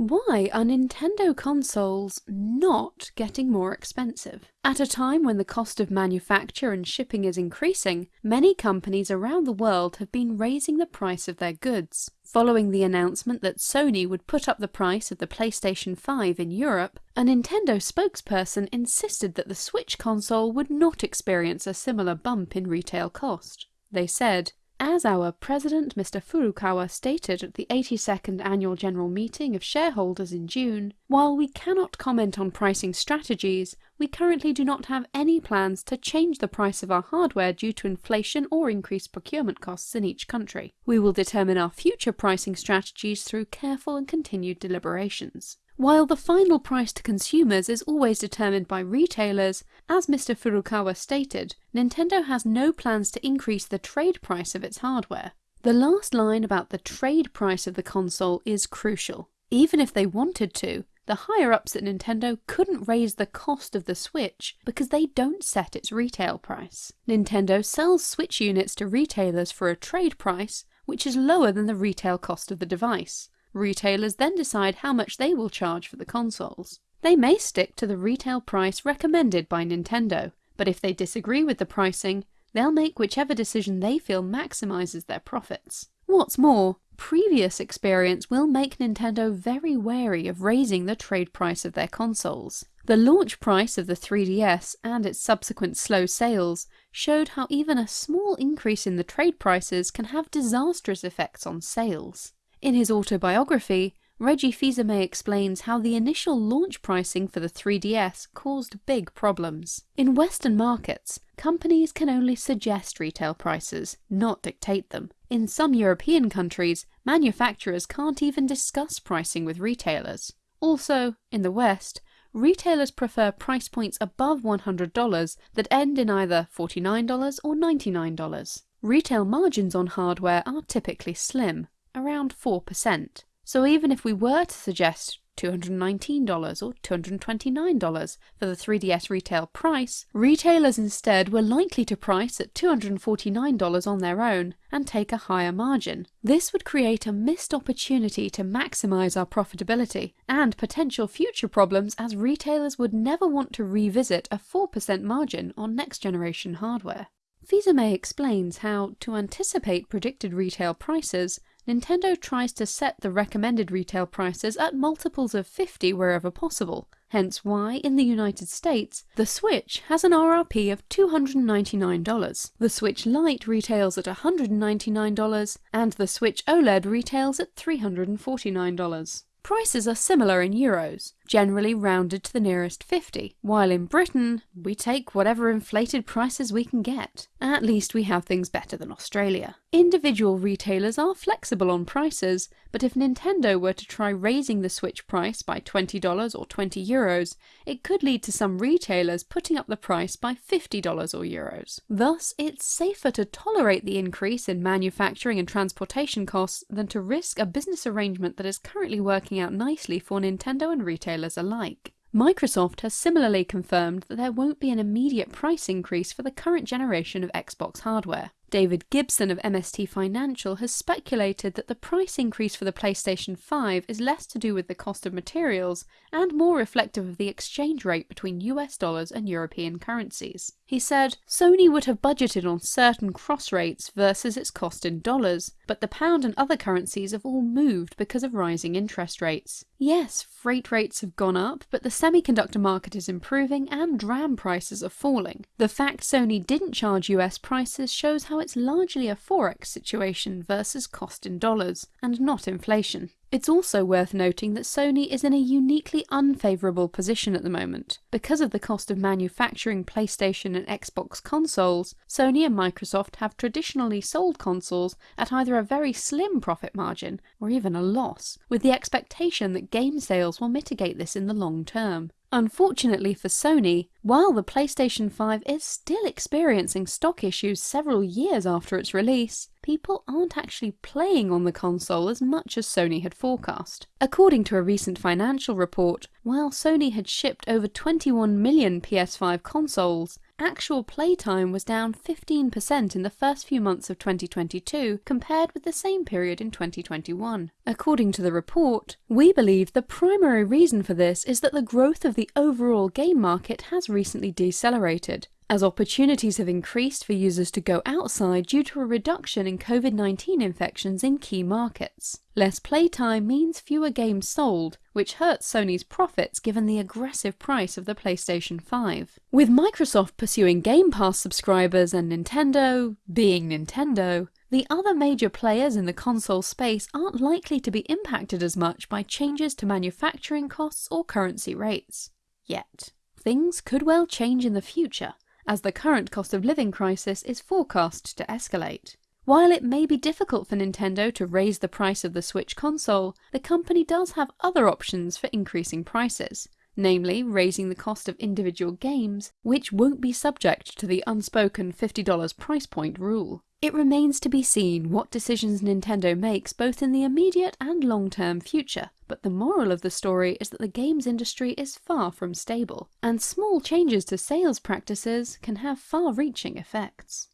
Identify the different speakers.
Speaker 1: Why are Nintendo consoles not getting more expensive? At a time when the cost of manufacture and shipping is increasing, many companies around the world have been raising the price of their goods. Following the announcement that Sony would put up the price of the PlayStation 5 in Europe, a Nintendo spokesperson insisted that the Switch console would not experience a similar bump in retail cost. They said, as our president, Mr. Furukawa, stated at the 82nd Annual General Meeting of shareholders in June, while we cannot comment on pricing strategies, we currently do not have any plans to change the price of our hardware due to inflation or increased procurement costs in each country. We will determine our future pricing strategies through careful and continued deliberations. While the final price to consumers is always determined by retailers, as Mr. Furukawa stated, Nintendo has no plans to increase the trade price of its hardware. The last line about the trade price of the console is crucial. Even if they wanted to, the higher-ups at Nintendo couldn't raise the cost of the Switch because they don't set its retail price. Nintendo sells Switch units to retailers for a trade price, which is lower than the retail cost of the device. Retailers then decide how much they will charge for the consoles. They may stick to the retail price recommended by Nintendo, but if they disagree with the pricing, they'll make whichever decision they feel maximizes their profits. What's more, previous experience will make Nintendo very wary of raising the trade price of their consoles. The launch price of the 3DS and its subsequent slow sales showed how even a small increase in the trade prices can have disastrous effects on sales. In his autobiography, Reggie Fils-Aimé explains how the initial launch pricing for the 3DS caused big problems. In Western markets, companies can only suggest retail prices, not dictate them. In some European countries, manufacturers can't even discuss pricing with retailers. Also, in the West, retailers prefer price points above $100 that end in either $49 or $99. Retail margins on hardware are typically slim, around 4%. So even if we were to suggest $219 or $229 for the 3DS retail price, retailers instead were likely to price at $249 on their own and take a higher margin. This would create a missed opportunity to maximise our profitability and potential future problems as retailers would never want to revisit a 4% margin on next generation hardware. Fils-Aimé explains how, to anticipate predicted retail prices, Nintendo tries to set the recommended retail prices at multiples of 50 wherever possible, hence why, in the United States, the Switch has an RRP of $299, the Switch Lite retails at $199, and the Switch OLED retails at $349. Prices are similar in euros, generally rounded to the nearest 50, while in Britain, we take whatever inflated prices we can get. At least we have things better than Australia. Individual retailers are flexible on prices, but if Nintendo were to try raising the Switch price by $20 or 20 euros, it could lead to some retailers putting up the price by $50 or euros. Thus, it's safer to tolerate the increase in manufacturing and transportation costs than to risk a business arrangement that is currently working out nicely for Nintendo and retailers retailers alike. Microsoft has similarly confirmed that there won't be an immediate price increase for the current generation of Xbox hardware. David Gibson of MST Financial has speculated that the price increase for the PlayStation 5 is less to do with the cost of materials and more reflective of the exchange rate between US dollars and European currencies. He said, Sony would have budgeted on certain cross rates versus its cost in dollars, but the pound and other currencies have all moved because of rising interest rates. Yes, freight rates have gone up, but the semiconductor market is improving and DRAM prices are falling. The fact Sony didn't charge US prices shows how it's largely a forex situation versus cost in dollars, and not inflation. It's also worth noting that Sony is in a uniquely unfavourable position at the moment. Because of the cost of manufacturing PlayStation and Xbox consoles, Sony and Microsoft have traditionally sold consoles at either a very slim profit margin or even a loss, with the expectation that game sales will mitigate this in the long term. Unfortunately for Sony, while the PlayStation 5 is still experiencing stock issues several years after its release, people aren't actually playing on the console as much as Sony had forecast. According to a recent financial report, while Sony had shipped over 21 million PS5 consoles, actual playtime was down 15% in the first few months of 2022 compared with the same period in 2021. According to the report, we believe the primary reason for this is that the growth of the overall game market has recently decelerated, as opportunities have increased for users to go outside due to a reduction in COVID-19 infections in key markets. Less playtime means fewer games sold, which hurts Sony's profits given the aggressive price of the PlayStation 5. With Microsoft pursuing Game Pass subscribers and Nintendo being Nintendo, the other major players in the console space aren't likely to be impacted as much by changes to manufacturing costs or currency rates. Yet. Things could well change in the future, as the current cost of living crisis is forecast to escalate. While it may be difficult for Nintendo to raise the price of the Switch console, the company does have other options for increasing prices, namely raising the cost of individual games, which won't be subject to the unspoken $50 price point rule. It remains to be seen what decisions Nintendo makes both in the immediate and long-term future, but the moral of the story is that the games industry is far from stable, and small changes to sales practices can have far-reaching effects.